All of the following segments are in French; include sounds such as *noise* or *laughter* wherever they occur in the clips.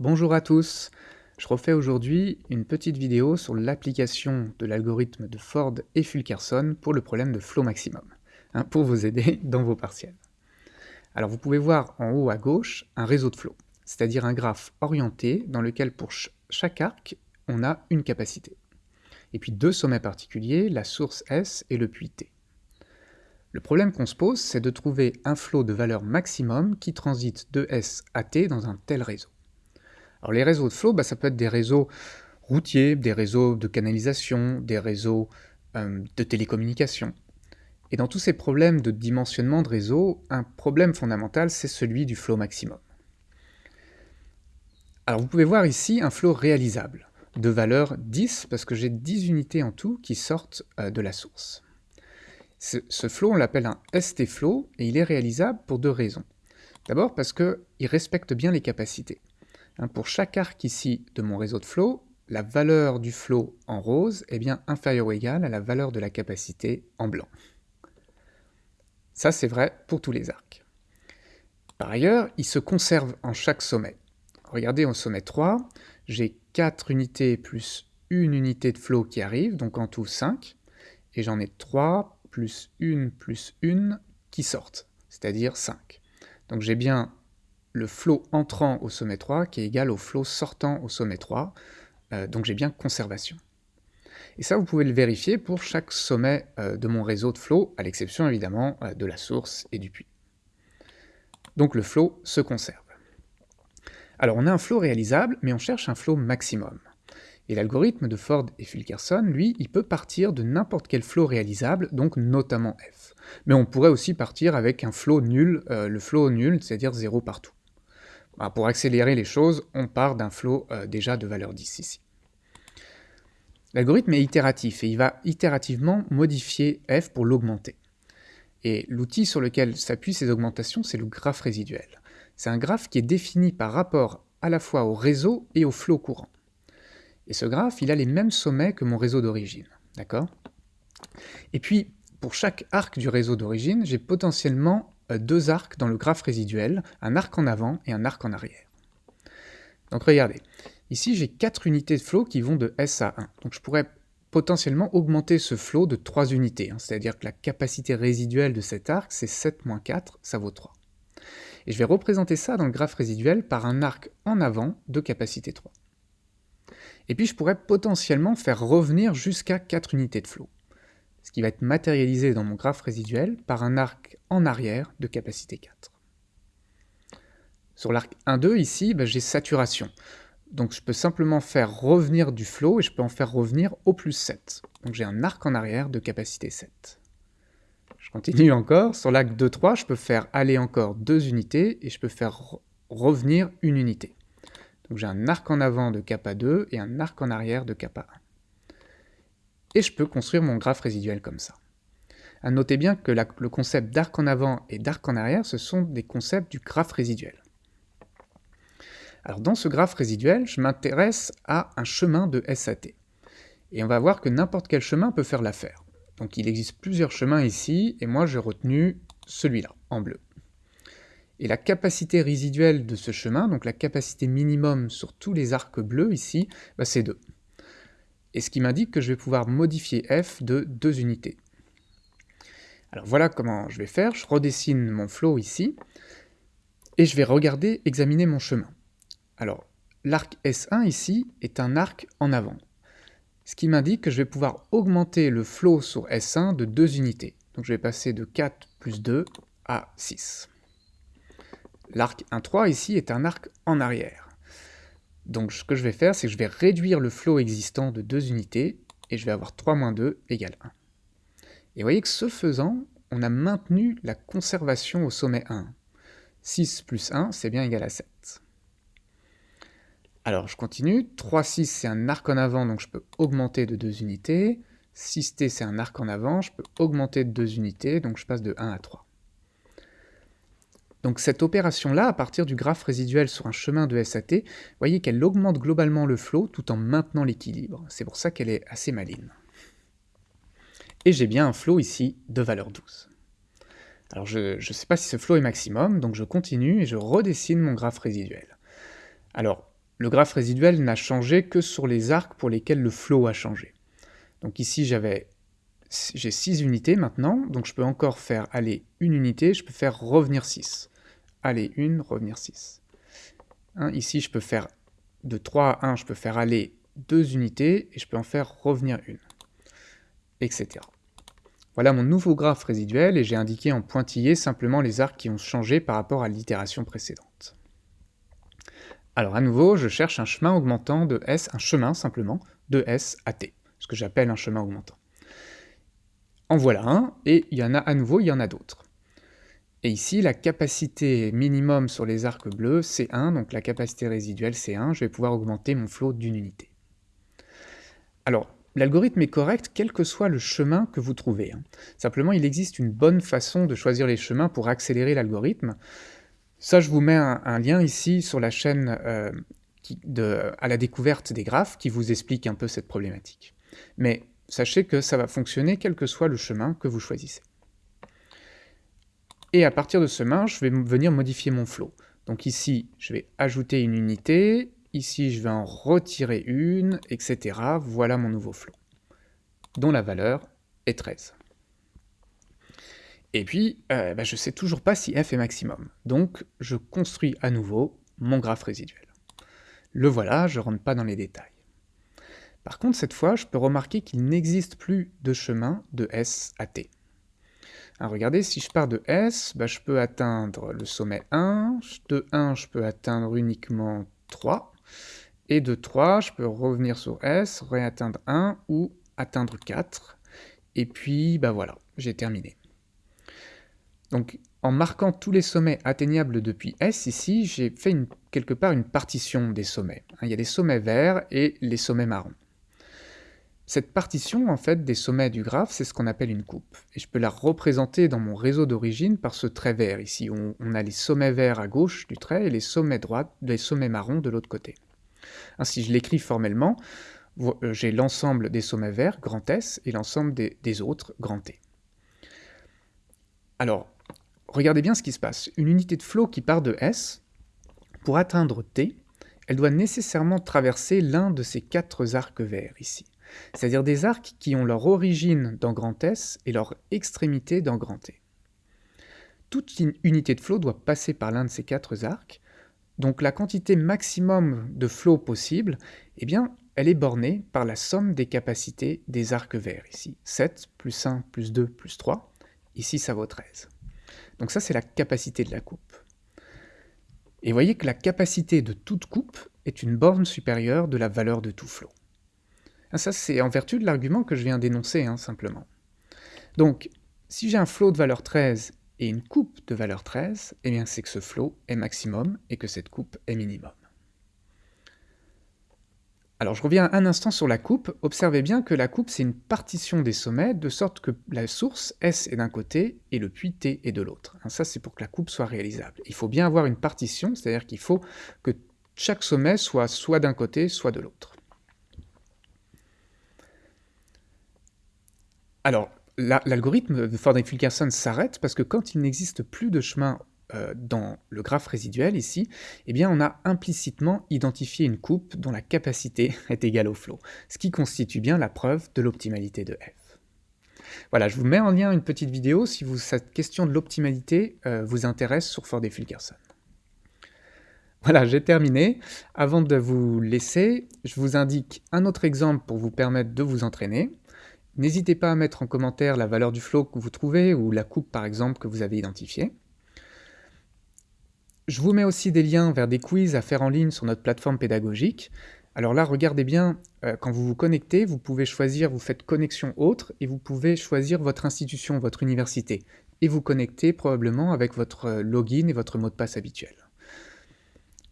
Bonjour à tous, je refais aujourd'hui une petite vidéo sur l'application de l'algorithme de Ford et Fulkerson pour le problème de flow maximum, hein, pour vous aider *laughs* dans vos partiels. Alors vous pouvez voir en haut à gauche un réseau de flow, c'est-à-dire un graphe orienté dans lequel pour chaque arc on a une capacité. Et puis deux sommets particuliers, la source S et le puits T. Le problème qu'on se pose, c'est de trouver un flot de valeur maximum qui transite de S à T dans un tel réseau. Alors les réseaux de flow, bah, ça peut être des réseaux routiers, des réseaux de canalisation, des réseaux euh, de télécommunications. Et dans tous ces problèmes de dimensionnement de réseau, un problème fondamental, c'est celui du flow maximum. Alors vous pouvez voir ici un flow réalisable, de valeur 10, parce que j'ai 10 unités en tout qui sortent euh, de la source. Ce, ce flow, on l'appelle un ST flow, et il est réalisable pour deux raisons. D'abord parce qu'il respecte bien les capacités. Hein, pour chaque arc ici de mon réseau de flow, la valeur du flow en rose est bien inférieure ou égale à la valeur de la capacité en blanc. Ça, c'est vrai pour tous les arcs. Par ailleurs, il se conserve en chaque sommet. Regardez au sommet 3, j'ai 4 unités plus une unité de flow qui arrive, donc en tout 5, et j'en ai 3 plus 1 plus 1 qui sortent, c'est-à-dire 5. Donc j'ai bien le flot entrant au sommet 3 qui est égal au flot sortant au sommet 3, euh, donc j'ai bien conservation. Et ça, vous pouvez le vérifier pour chaque sommet euh, de mon réseau de flow, à l'exception évidemment euh, de la source et du puits. Donc le flot se conserve. Alors on a un flot réalisable, mais on cherche un flot maximum. Et l'algorithme de Ford et Fulkerson, lui, il peut partir de n'importe quel flot réalisable, donc notamment F. Mais on pourrait aussi partir avec un flot nul, le flot nul, c'est-à-dire 0 partout. Bah, pour accélérer les choses, on part d'un flot euh, déjà de valeur 10 ici. L'algorithme est itératif et il va itérativement modifier f pour l'augmenter. Et l'outil sur lequel s'appuient ces augmentations, c'est le graphe résiduel. C'est un graphe qui est défini par rapport à la fois au réseau et au flot courant. Et ce graphe, il a les mêmes sommets que mon réseau d'origine. D'accord? Et puis, pour chaque arc du réseau d'origine, j'ai potentiellement deux arcs dans le graphe résiduel, un arc en avant et un arc en arrière. Donc regardez, ici j'ai quatre unités de flow qui vont de S à 1. Donc je pourrais potentiellement augmenter ce flow de 3 unités, hein. c'est-à-dire que la capacité résiduelle de cet arc c'est 7 moins 4, ça vaut 3. Et je vais représenter ça dans le graphe résiduel par un arc en avant de capacité 3. Et puis je pourrais potentiellement faire revenir jusqu'à 4 unités de flow qui va être matérialisé dans mon graphe résiduel par un arc en arrière de capacité 4. Sur l'arc 1-2, ici, bah, j'ai saturation. Donc je peux simplement faire revenir du flow et je peux en faire revenir au plus 7. Donc j'ai un arc en arrière de capacité 7. Je continue encore, sur l'arc 2-3, je peux faire aller encore deux unités et je peux faire revenir une unité. Donc j'ai un arc en avant de kappa 2 et un arc en arrière de kappa 1 et je peux construire mon graphe résiduel comme ça. À noter bien que le concept d'arc en avant et d'arc en arrière, ce sont des concepts du graphe résiduel. Alors dans ce graphe résiduel, je m'intéresse à un chemin de SAT. Et on va voir que n'importe quel chemin peut faire l'affaire. Donc il existe plusieurs chemins ici, et moi j'ai retenu celui-là, en bleu. Et la capacité résiduelle de ce chemin, donc la capacité minimum sur tous les arcs bleus ici, bah, c'est 2 et ce qui m'indique que je vais pouvoir modifier f de 2 unités. Alors voilà comment je vais faire, je redessine mon flow ici, et je vais regarder, examiner mon chemin. Alors, l'arc S1 ici est un arc en avant, ce qui m'indique que je vais pouvoir augmenter le flow sur S1 de 2 unités. Donc je vais passer de 4 plus 2 à 6. L'arc 1-3 ici est un arc en arrière. Donc ce que je vais faire, c'est que je vais réduire le flow existant de 2 unités, et je vais avoir 3 moins 2 égale 1. Et vous voyez que ce faisant, on a maintenu la conservation au sommet 1. 6 plus 1, c'est bien égal à 7. Alors je continue, 3, 6 c'est un arc en avant, donc je peux augmenter de 2 unités. 6t c'est un arc en avant, je peux augmenter de 2 unités, donc je passe de 1 à 3. Donc cette opération-là, à partir du graphe résiduel sur un chemin de SAT, vous voyez qu'elle augmente globalement le flow tout en maintenant l'équilibre. C'est pour ça qu'elle est assez maligne. Et j'ai bien un flow ici de valeur 12. Alors je ne sais pas si ce flow est maximum, donc je continue et je redessine mon graphe résiduel. Alors, le graphe résiduel n'a changé que sur les arcs pour lesquels le flow a changé. Donc ici, j'avais j'ai 6 unités maintenant, donc je peux encore faire aller une unité, je peux faire revenir 6. Aller une, revenir 6. Hein, ici, je peux faire de 3 à 1, je peux faire aller 2 unités, et je peux en faire revenir une, etc. Voilà mon nouveau graphe résiduel, et j'ai indiqué en pointillé simplement les arcs qui ont changé par rapport à l'itération précédente. Alors à nouveau, je cherche un chemin augmentant de S, un chemin simplement, de S à T, ce que j'appelle un chemin augmentant. En voilà un, et il y en a à nouveau, il y en a d'autres. Et ici, la capacité minimum sur les arcs bleus, c'est 1, donc la capacité résiduelle, c'est 1. Je vais pouvoir augmenter mon flot d'une unité. Alors, l'algorithme est correct quel que soit le chemin que vous trouvez. Hein. Simplement, il existe une bonne façon de choisir les chemins pour accélérer l'algorithme. Ça, je vous mets un, lien ici sur la chaîne euh, à la découverte des graphes qui vous explique un peu cette problématique. Mais sachez que ça va fonctionner quel que soit le chemin que vous choisissez. Et à partir de ce chemin, je vais venir modifier mon flow. Donc ici, je vais ajouter une unité, ici je vais en retirer une, etc. Voilà mon nouveau flow, dont la valeur est 13. Et puis, euh, bah, je ne sais toujours pas si f est maximum. Donc, je construis à nouveau mon graphe résiduel. Le voilà, je ne rentre pas dans les détails. Par contre, cette fois, je peux remarquer qu'il n'existe plus de chemin de S à T. Alors regardez, si je pars de S, bah, je peux atteindre le sommet 1, de 1, je peux atteindre uniquement 3, et de 3, je peux revenir sur S, réatteindre 1 ou atteindre 4, et puis bah voilà, j'ai terminé. Donc en marquant tous les sommets atteignables depuis S, ici, j'ai fait quelque part une partition des sommets. Il y a les sommets verts et les sommets marrons. Cette partition, en fait, des sommets du graphe, c'est ce qu'on appelle une coupe. Et je peux la représenter dans mon réseau d'origine par ce trait vert. Ici, on, a les sommets verts à gauche du trait et les sommets droits, les sommets marrons de l'autre côté. Ainsi, je l'écris formellement, euh, j'ai l'ensemble des sommets verts, grand S, et l'ensemble des, des autres, grand T. Alors, regardez bien ce qui se passe. Une unité de flot qui part de S, pour atteindre T, elle doit nécessairement traverser l'un de ces quatre arcs verts ici. C'est-à-dire des arcs qui ont leur origine dans grand S et leur extrémité dans grand T. Toute unité de flot doit passer par l'un de ces quatre arcs, donc la quantité maximum de flot possible, eh bien, elle est bornée par la somme des capacités des arcs verts ici. 7 plus 1 plus 2 plus 3, ici ça vaut 13. Donc ça c'est la capacité de la coupe. Et voyez que la capacité de toute coupe est une borne supérieure de la valeur de tout flot. Ah, ça c'est en vertu de l'argument que je viens d'énoncer hein, simplement. Donc si j'ai un flot de valeur 13 et une coupe de valeur 13, eh bien c'est que ce flot est maximum et que cette coupe est minimum. Alors je reviens un instant sur la coupe, observez bien que la coupe c'est une partition des sommets, de sorte que la source S est d'un côté et le puits T est de l'autre. Hein, ça c'est pour que la coupe soit réalisable. Il faut bien avoir une partition, c'est-à-dire qu'il faut que chaque sommet soit soit d'un côté, soit de l'autre. Alors, l'algorithme de Ford-Fulkerson s'arrête parce que quand il n'existe plus de chemin euh, dans le graphe résiduel ici, eh on a implicitement identifié une coupe dont la capacité *laughs* est égale au flot, ce qui constitue bien la preuve de l'optimalité de f. Voilà, je vous mets en lien une petite vidéo si cette question de l'optimalité euh, vous intéresse sur Ford et Fulkerson. Voilà, j'ai terminé. Avant de vous laisser, je vous indique un autre exemple pour vous permettre de vous entraîner. N'hésitez pas à mettre en commentaire la valeur du flow que vous trouvez ou la coupe par exemple que vous avez identifiée. Je vous mets aussi des liens vers des quiz à faire en ligne sur notre plateforme pédagogique. Alors là, regardez bien, euh, quand vous vous connectez, vous pouvez choisir, vous faites connexion autre, et vous pouvez choisir votre institution, votre université, et vous connecter probablement avec votre euh, login et votre mot de passe habituel.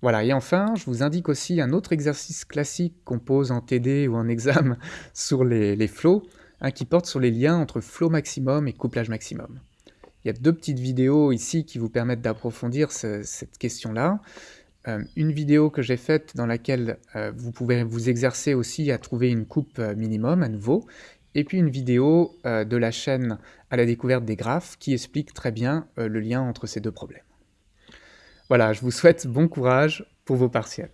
Voilà, et enfin, je vous indique aussi un autre exercice classique qu'on pose en TD ou en examen *laughs* sur les, les flows, qui porte sur les liens entre flow maximum et couplage maximum. Il y a deux petites vidéos ici qui vous permettent d'approfondir cette question-là. Euh, une vidéo que j'ai faite dans laquelle euh, vous pouvez vous exercer aussi à trouver une coupe euh, minimum à nouveau, et puis une vidéo de la chaîne à la découverte des graphes qui explique très bien le lien entre ces deux problèmes. Voilà, je vous souhaite bon courage pour vos partiels.